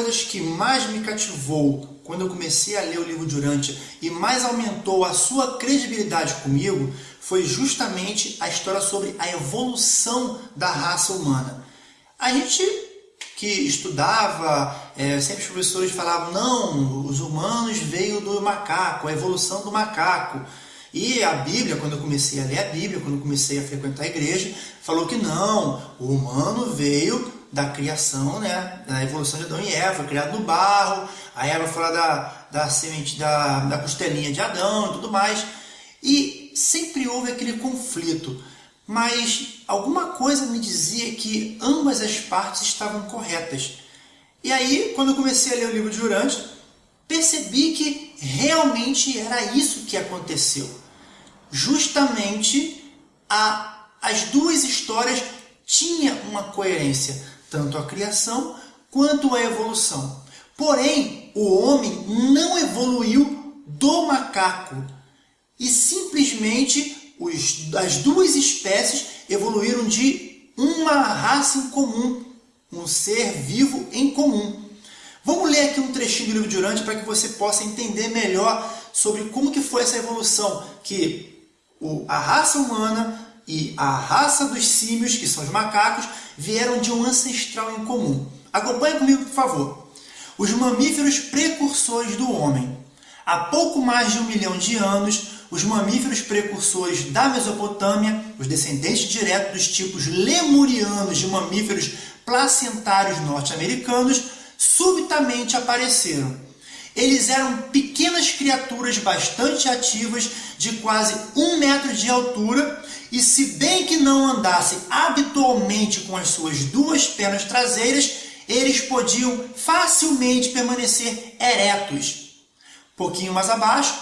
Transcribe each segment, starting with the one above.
coisas que mais me cativou quando eu comecei a ler o livro de Urântia e mais aumentou a sua credibilidade comigo foi justamente a história sobre a evolução da raça humana. A gente que estudava, é, sempre os professores falavam, não, os humanos veio do macaco, a evolução do macaco. E a Bíblia, quando eu comecei a ler a Bíblia, quando eu comecei a frequentar a igreja, falou que não, o humano veio da criação, né, da evolução de Adão e Eva, criado no barro, a Eva fala da, da semente, da, da costelinha de Adão e tudo mais. E sempre houve aquele conflito, mas alguma coisa me dizia que ambas as partes estavam corretas. E aí, quando eu comecei a ler o livro de Urântia, percebi que realmente era isso que aconteceu. Justamente a, as duas histórias tinham uma coerência, tanto a criação quanto a evolução. Porém, o homem não evoluiu do macaco e simplesmente os, as duas espécies evoluíram de uma raça em comum, um ser vivo em comum. Vamos ler aqui um trechinho do livro de Urântia para que você possa entender melhor sobre como que foi essa evolução que a raça humana e a raça dos símios, que são os macacos, vieram de um ancestral em comum. Acompanhe comigo, por favor. Os mamíferos precursores do homem. Há pouco mais de um milhão de anos, os mamíferos precursores da Mesopotâmia, os descendentes diretos dos tipos lemurianos de mamíferos placentários norte-americanos, subitamente apareceram. Eles eram pequenas criaturas bastante ativas, de quase um metro de altura, e se bem que não andassem habitualmente com as suas duas pernas traseiras, eles podiam facilmente permanecer eretos. Pouquinho mais abaixo,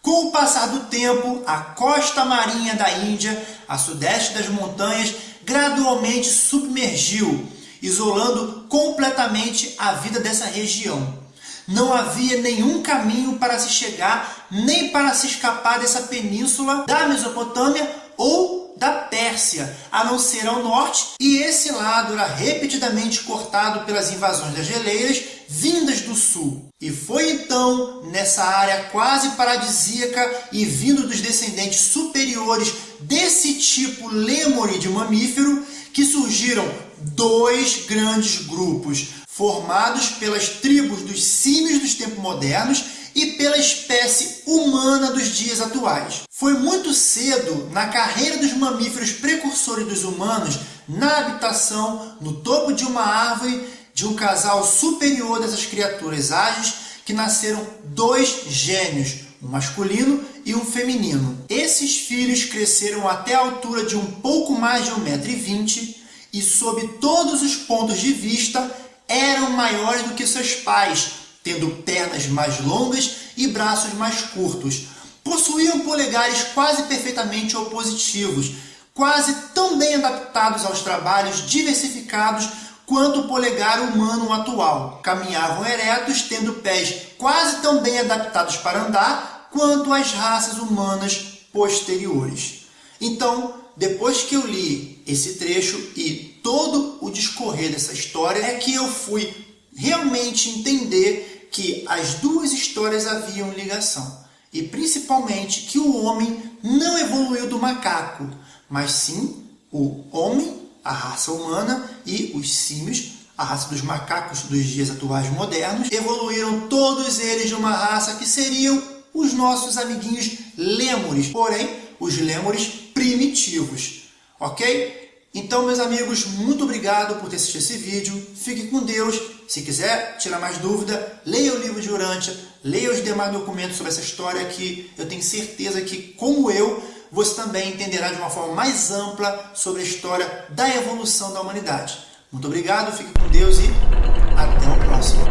com o passar do tempo, a costa marinha da Índia, a sudeste das montanhas, gradualmente submergiu, isolando completamente a vida dessa região. Não havia nenhum caminho para se chegar, nem para se escapar dessa península da Mesopotâmia ou da Pérsia, a não ser ao norte, e esse lado era repetidamente cortado pelas invasões das geleiras vindas do sul. E foi então, nessa área quase paradisíaca e vindo dos descendentes superiores desse tipo lêmure de mamífero, que surgiram dois grandes grupos, formados pelas tribos dos símios dos tempos modernos e pela espécie humana dos dias atuais. Foi muito cedo na carreira dos mamíferos precursores dos humanos, na habitação, no topo de uma árvore, de um casal superior dessas criaturas ágeis, que nasceram dois gênios, um masculino e um feminino. Esses filhos cresceram até a altura de um pouco mais de 1,20m e, sob todos os pontos de vista, eram maiores do que seus pais, tendo pernas mais longas e braços mais curtos. Possuíam polegares quase perfeitamente opositivos, quase tão bem adaptados aos trabalhos diversificados quanto o polegar humano atual. Caminhavam eretos, tendo pés quase tão bem adaptados para andar quanto as raças humanas posteriores. Então, depois que eu li esse trecho e todo o discorrer dessa história, é que eu fui realmente entender que as duas histórias haviam ligação. E principalmente que o homem não evoluiu do macaco, mas sim o homem, a raça humana, e os símios, a raça dos macacos dos dias atuais modernos, evoluíram todos eles de uma raça que seriam os nossos amiguinhos lêmures, porém os lêmures primitivos, ok? Então, meus amigos, muito obrigado por ter assistido esse vídeo. Fique com Deus. Se quiser tirar mais dúvida, leia o livro de Urântia, leia os demais documentos sobre essa história que eu tenho certeza que, como eu, você também entenderá de uma forma mais ampla sobre a história da evolução da humanidade. Muito obrigado, fique com Deus e até o próximo.